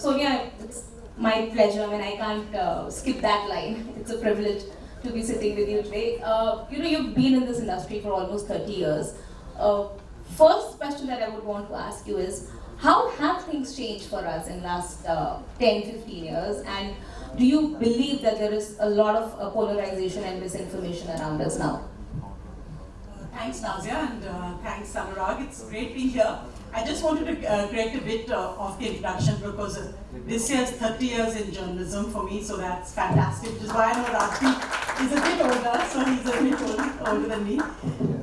Sonia, it's my pleasure. I mean, I can't uh, skip that line. It's a privilege to be sitting with you today. Uh, you know, you've been in this industry for almost 30 years. Uh, first question that I would want to ask you is, how have things changed for us in last uh, 10, 15 years? And do you believe that there is a lot of uh, polarization and misinformation around us now? Thanks, Nazia, and uh, thanks, Anurag. It's great being here. I just wanted to uh, create a bit uh, of the introduction because uh, this year is 30 years in journalism for me, so that's fantastic, which is why I know is a bit older, so he's a bit old, older than me.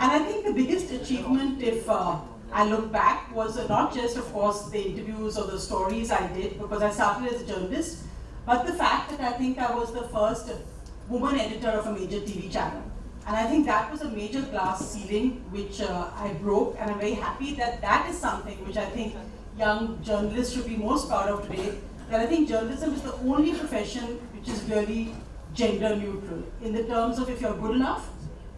And I think the biggest achievement, if uh, I look back, was uh, not just, of course, the interviews or the stories I did, because I started as a journalist, but the fact that I think I was the first woman editor of a major TV channel. And I think that was a major glass ceiling which uh, I broke, and I'm very happy that that is something which I think young journalists should be most proud of today. That I think journalism is the only profession which is really gender neutral in the terms of if you're good enough,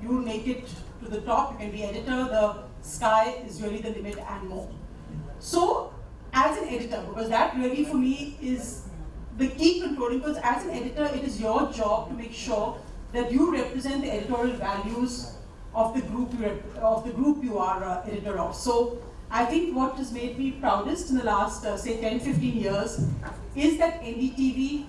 you make it to the top, you can be editor, the sky is really the limit and more. So, as an editor, because that really for me is the key controlling, because as an editor, it is your job to make sure that you represent the editorial values of the group you, of the group you are uh, editor of. So I think what has made me proudest in the last, uh, say, 10, 15 years is that NDTV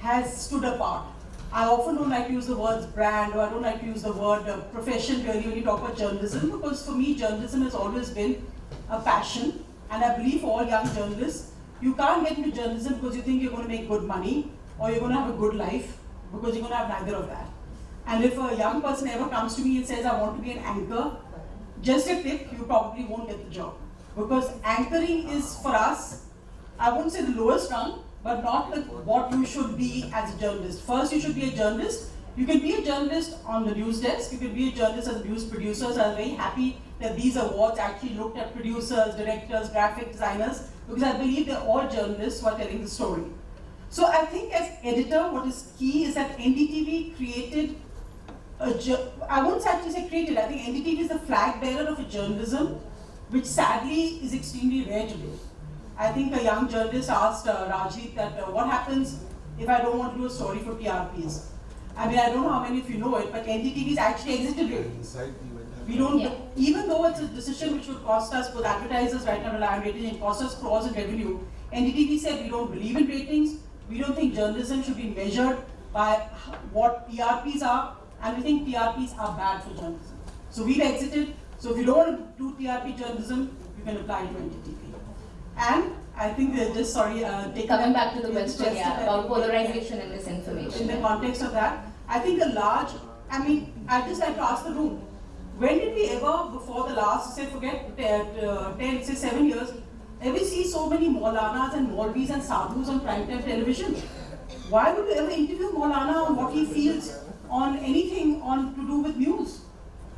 has stood apart. I often don't like to use the words brand or I don't like to use the word uh, profession really when you talk about journalism because for me journalism has always been a passion and I believe all young journalists, you can't get into journalism because you think you're going to make good money or you're going to have a good life because you're going to have neither of that. And if a young person ever comes to me and says, I want to be an anchor, just a tip, you probably won't get the job. Because anchoring is for us, I wouldn't say the lowest rung, but not what you should be as a journalist. First, you should be a journalist. You can be a journalist on the news desk. You can be a journalist as news producer. So I'm very happy that these awards actually looked at producers, directors, graphic designers, because I believe they're all journalists who are telling the story. So I think as editor, what is key is that NDTV created I won't actually say created, I think NDTV is the flag bearer of a journalism which sadly is extremely rare today. I think a young journalist asked uh, Rajit that uh, what happens if I don't want to do a story for TRPs? I mean, I don't know how many of you know it, but NDTV is actually exited it. We don't, yeah. even though it's a decision which would cost us, both advertisers right now rely on ratings and cost us crores in revenue, NDTV said we don't believe in ratings, we don't think journalism should be measured by what TRPs are, and we think TRPs are bad for journalism. So we've exited. So if you don't want to do TRP journalism, you can apply to NDTV. And I think they're just, sorry, uh, Coming back to the question yeah, about polarization and misinformation. In the context of that, I think a large, I mean, I just like to ask the room, when did we ever, before the last, say, forget uh, 10, say 7 years, ever see so many Maulanas and Maulvis and Sadhus on primetime television? Why would you ever interview Maulana on what he feels on anything on to do with news.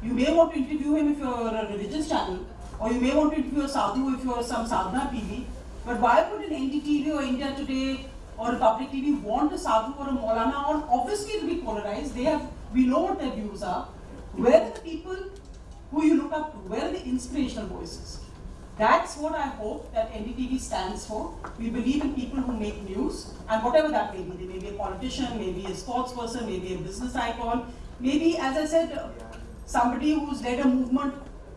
You may want to interview him if you're a religious channel, or you may want to interview a sadhu if you're some sadhana TV. But why would an NDTV or India Today or a public TV want a sadhu or a Maulana on? Obviously, it will be polarized. They have, we know what their views are. Where are the people who you look up to? Where are the inspirational voices? That's what I hope that NDTV stands for. We believe in people who make news, and whatever that may be. They may be a politician, maybe a sports person, maybe a business icon, maybe, as I said, somebody who's led a movement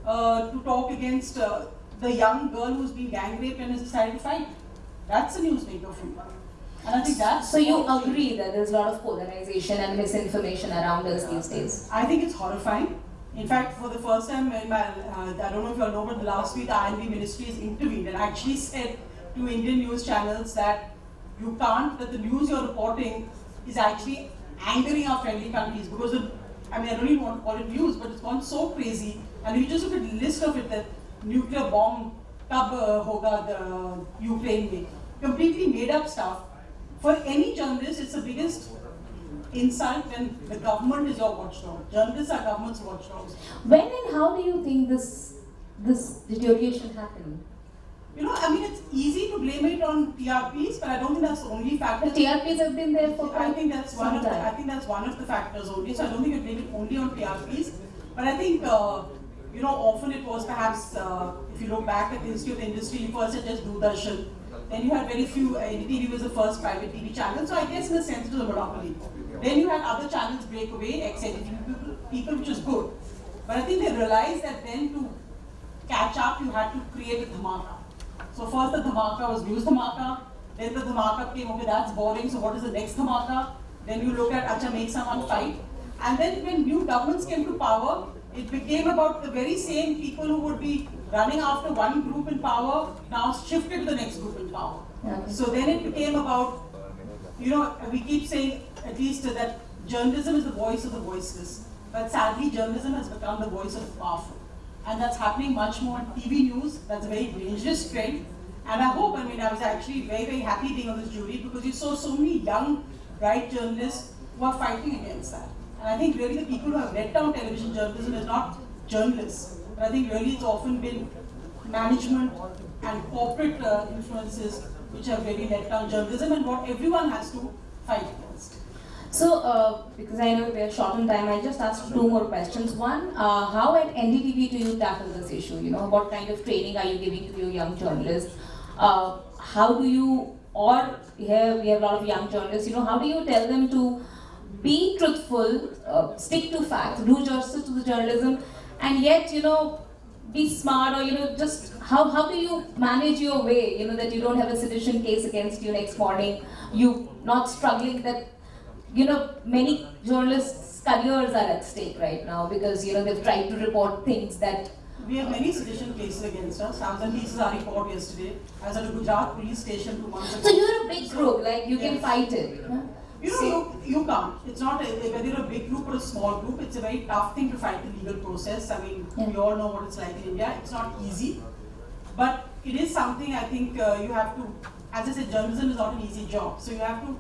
uh, to talk against uh, the young girl who's been gang raped and has decided to fight. That's a newsmaker for me. And I think that's so you agree that there's a lot of polarization and misinformation around us these days. I think it's horrifying. In fact, for the first time in my, uh, I don't know if you all know, but the last week the I&B Ministries intervened and actually said to Indian news channels that you can't, that the news you're reporting is actually angering our friendly countries because I mean, I don't even want to call it news, but it's gone so crazy. And you just look at the list of it, that nuclear bomb, tab uh, hoga, the Ukraine completely made up stuff. For any journalist, it's the biggest insult when the government is your watchdog. Journalists are government's watchdogs. When and how do you think this this deterioration happened? You know, I mean, it's easy to blame it on TRPs, but I don't think that's the only factor. The TRPs have been there for I think that's one of the, I think that's one of the factors only. So I don't think you blame it only on TRPs, but I think. Uh, you know, often it was perhaps, uh, if you look back at the history of the industry, first it just Doordarshan, Then you had very few, uh, NDTV was the first private TV channel, so I guess in a sense it was a monopoly. Then you had other channels break away, ex-NDTV people, people, which was good. But I think they realized that then to catch up, you had to create a dhamaka. So first the dhamaka was news dhamaka, then the dhamaka came, okay, that's boring, so what is the next dhamaka? Then you look at, acha, make someone fight. And then when new governments came to power, it became about the very same people who would be running after one group in power, now shifted to the next group in power. Okay. So then it became about, you know, we keep saying at least that journalism is the voice of the voiceless. But sadly, journalism has become the voice of the powerful. And that's happening much more in TV news. That's a very dangerous trend. And I hope, I mean, I was actually very, very happy being on this jury because you saw so many young, bright journalists who are fighting against that. And I think really the people who have let down television journalism is not journalists. But I think really it's often been management and corporate uh, influences which have really let down journalism and what everyone has to uh, because I know we are short on time, I'll just ask two more questions. One, uh, how at NDTV do you tackle this issue? You know, what kind of training are you giving to your young journalists? Uh, how do you, or here we have a lot of young journalists, you know, how do you tell them to be truthful, uh, stick to facts, do justice to the journalism, and yet, you know, be smart or, you know, just how, how do you manage your way, you know, that you don't have a sedition case against you next morning, you not struggling that you know, many journalists' careers are at stake right now because you know they've tried to report things that. We have many sedition cases against us. Thousand pieces are report yesterday. I was at a Gujarat police station two months ago. So you're a big group, like you can fight it. huh? You know, you, you can't. It's not a, whether you're a big group or a small group. It's a very tough thing to fight the legal process. I mean, Yeah. we all know what it's like in India. It's not easy, but it is something I think uh, you have to. As I said, journalism is not an easy job. So you have to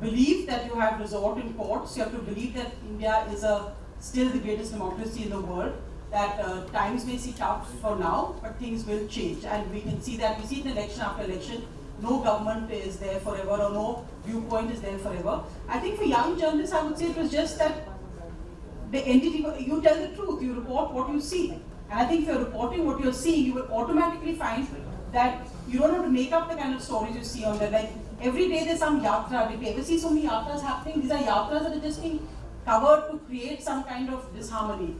believe that you have resort in courts. You have to believe that India is a still the greatest democracy in the world. That uh, times may seem tough for now, but things will change, and we can see that. We see in election after election. No government is there forever, or no viewpoint is there forever. I think for young journalists, I would say it was just that the entity, you tell the truth, you report what you see. And I think if you're reporting what you're seeing, you will automatically find that you don't have to make up the kind of stories you see on there. Like every day there's some yatra. Did you ever see so many yatras happening? These are yatras that are just being covered to create some kind of disharmony.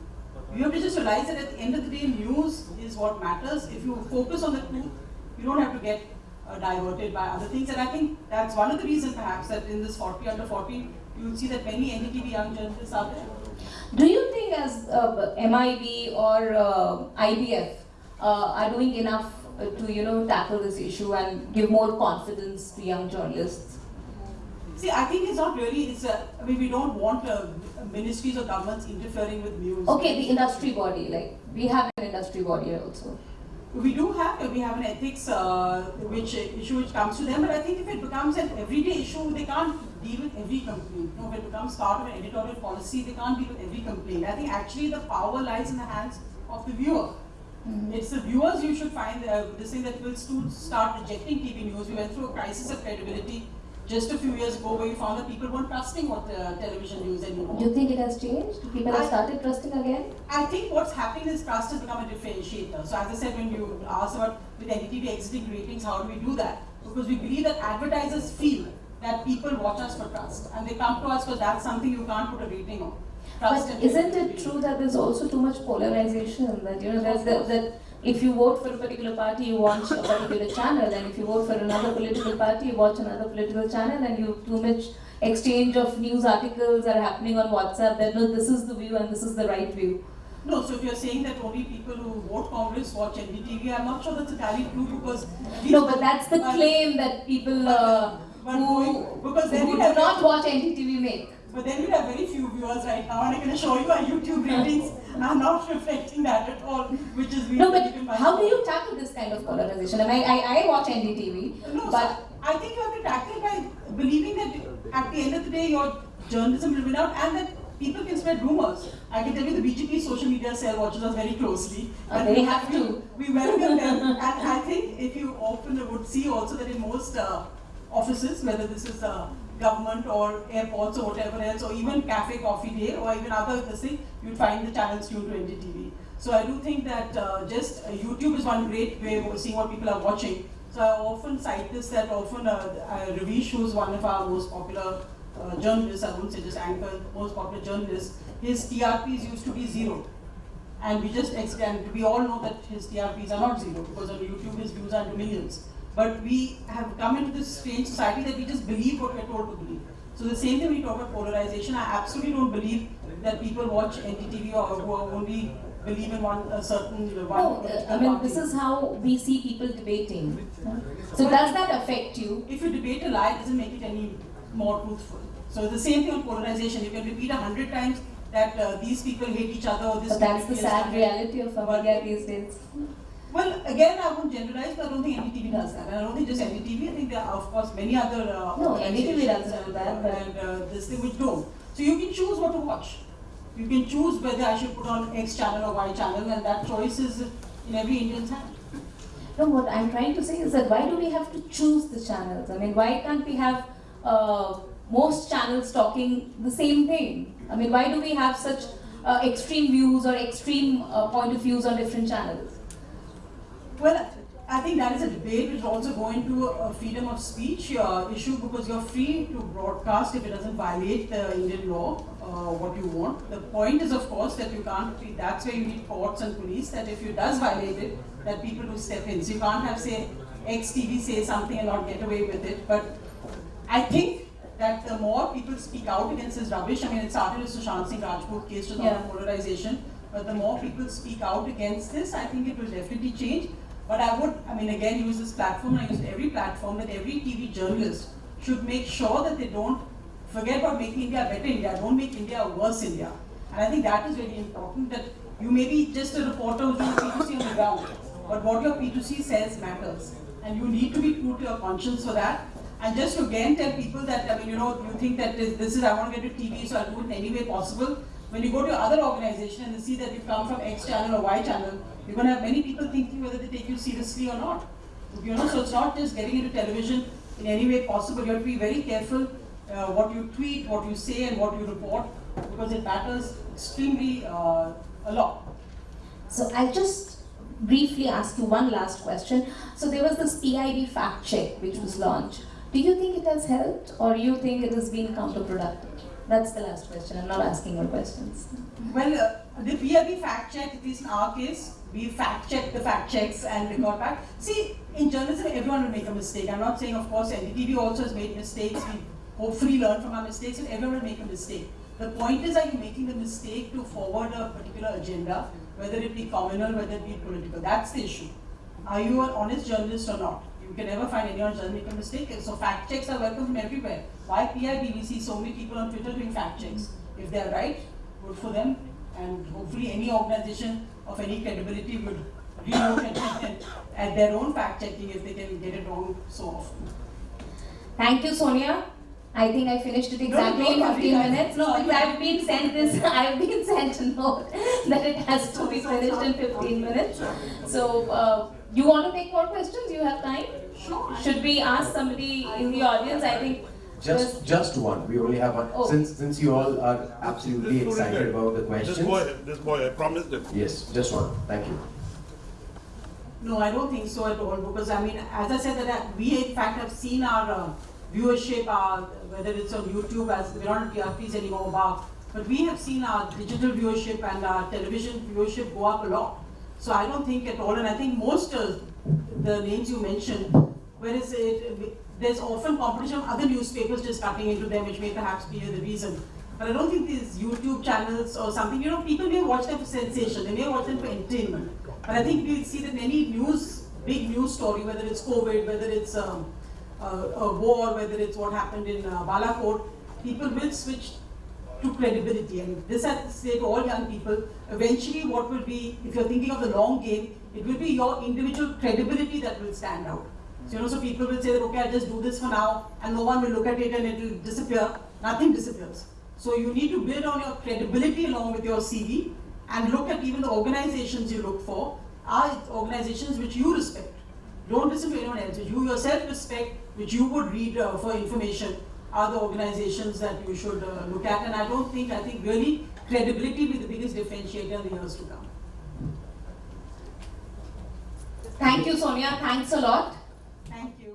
You have to just realize that at the end of the day, news is what matters. If you focus on the truth, you don't have to get uh, diverted by other things. And I think that's one of the reasons perhaps that in this 40 under 40, you will see that many NDTV young journalists are there. Do you think as uh, MIB or uh, IBF uh, are doing enough to you know tackle this issue and give more confidence to young journalists? See, I think it's not really, it's a, I mean, we don't want uh, ministries or governments interfering with news. Okay, the industry body, like we have an industry body also. We do have, we have an ethics uh, which issue which comes to them, but I think if it becomes an everyday issue, they can't deal with every complaint. No, if it becomes part of an editorial policy, they can't deal with every complaint. I think actually the power lies in the hands of the viewer. It's the viewers you should find uh, this thing that will start rejecting TV news. We went through a crisis of credibility just a few years ago where we found that people weren't trusting what uh, television news anymore. Do you think it has changed? People have started trusting again? I think what's happening is trust has become a differentiator. So as I said, when you asked about with NDTV exiting ratings, how do we do that? Because we believe that advertisers feel that people watch us for trust and they come to us because that's something you can't put a rating on. But isn't it true that there's also too much polarization? That you know, there's that, that if you vote for a particular party, you watch a particular channel, and if you vote for another political party, you watch another political channel, and you too much exchange of news articles are happening on WhatsApp. That no, this is the view and this is the right view. No, so if you're saying that only people who vote Congress watch NDTV, I'm not sure that's entirely true because. No, but that's the claim that people uh, who, then who do not watch NDTV make. But then we have very few viewers right now, and I can assure you our YouTube ratings are not reflecting that at all, which is No, but how do you tackle this kind of polarization? I mean, I, I watch NDTV, No, but so I think you have to tackle it by believing that at the end of the day, your journalism will win out, and that people can spread rumors. I can tell you the BJP social media cell watches us very closely. Uh, and they we- have to. We welcome them, and I think if you often would see also that in most uh, offices, whether this is uh, government or airports or whatever else, or even cafe coffee day, or even other thing, you'd find the channels tuned to NDTV. So I do think that uh, just uh, YouTube is one great way of seeing what people are watching. So I often cite this that often uh, uh, Ravish, who's one of our most popular uh, journalists, I won't say just anchor, most popular journalist, his TRPs used to be zero. And we just extend, we all know that his TRPs are not zero because on YouTube his views are millions. But we have come into this strange society that we just believe what we're told to believe. So the same thing we talk about polarization, I absolutely don't believe that people watch NDTV or who only believe in one a certain one. No, uh, I mean, party. this is how we see people debating. So does that affect you? if you debate a lie, it doesn't make it any more truthful. So the same thing on polarization. You can repeat a hundred times that uh, these people hate each other or this. But that's the sad reality of our media these days. Well, again, I won't generalize, but I don't think NDTV does that. And I don't think just NDTV. I think there are, of course, many other. Uh, No, doesn't that, And, but- and uh, this thing which don't. So you can choose what to watch. You can choose whether I should put on X channel or Y channel, and that choice is in every Indian's hand. No, what I'm trying to say is that why do we have to choose the channels? I mean, why can't we have uh, most channels talking the same thing? I mean, why do we have such uh, extreme views or extreme uh, point of views on different channels? Well, I think that is a debate which is also going to a freedom of speech uh, issue because you're free to broadcast if it doesn't violate the Indian law, uh, what you want. The point is, of course, that you can't, that's where you need courts and police, that if it does violate it, that people do step in. So you can't have, say, XTV say something and not get away with it. But I think that the more people speak out against this rubbish, I mean, it started with Sushant Singh Rajput case, which Yeah. on polarization, but the more people speak out against this, I think it will definitely change. But I would, I mean, again, use this platform, I use every platform, that every TV journalist should make sure that they don't forget about making India a better India, don't make India a worse India. And I think that is very important, that you may be just a reporter who's doing PTC on the ground, but what your PTC says matters. And you need to be true to your conscience for that. And just to again tell people that, I mean, you know, you think that this, this is, I want to get to TV, so I'll do it in any way possible. When you go to your other organization and see that you've come from X channel or Y channel, you're going to have many people thinking whether they take you seriously or not. You know, so it's not just getting into television in any way possible. You have to be very careful uh, what you tweet, what you say, and what you report, because it matters extremely uh, a lot. So I'll just briefly ask you one last question. So there was this PIB fact check which was launched. Do you think it has helped or do you think it has been counterproductive? That's the last question. I'm not asking more questions. Well, uh, the PIB fact check, at least in our case, we fact check the fact checks and record back. See, in journalism, everyone will make a mistake. I'm not saying, of course, NDTV also has made mistakes. We hopefully learn from our mistakes, and everyone will make a mistake. The point is, are you making the mistake to forward a particular agenda, whether it be communal, whether it be political? That's the issue. Are you an honest journalist or not? You can never find anyone who doesn't make a mistake. So fact checks are welcome from everywhere. Why? We see so many people on Twitter doing fact checks. If they're right, good for them. Any organization of any credibility would relook and, and at their own fact checking if they can get it wrong so often. Thank you, Sonia. I think I finished it exactly don't in 15 guys. minutes. No, because I've been sent this, I've been sent a note that it has to be finished in 15 minutes. So, uh, you want to take more questions? You have time? Sure. Should we ask somebody in the audience? I think Just, just one. We only have one. Oh. Since, since you all are absolutely This student excited guy. about the This boy, this boy, I promised him. Yes, just one. Thank you. No, I don't think so at all because I mean, as I said, that uh, we in fact have seen our uh, viewership, uh, whether it's on YouTube, as we're not on TRPs anymore, but, but we have seen our digital viewership and our television viewership go up a lot. So I don't think at all, and I think most of the names you mentioned, whereas it, there's often competition of other newspapers just cutting into them, which may perhaps be the reason. But I don't think these YouTube channels or something, you know, people may watch them for sensation, they may watch them for entertainment. But I think we see that any news, big news story, whether it's COVID, whether it's um, uh, a war, whether it's what happened in uh, Balakot, people will switch to credibility. And this I say to all young people, eventually what will be, if you're thinking of the long game, it will be your individual credibility that will stand out. So, you know, so people will say that, okay, I'll just do this for now, and no one will look at it and it will disappear. Nothing disappears. So you need to build on your credibility along with your CV and look at even the organizations you look for are organizations which you respect. Don't listen to anyone else. You yourself respect, which you would read uh, for information, are the organizations that you should uh, look at. And I don't think, I think really credibility will be the biggest differentiator in the years to come. Thank you, Sonia. Thanks a lot. Thank you.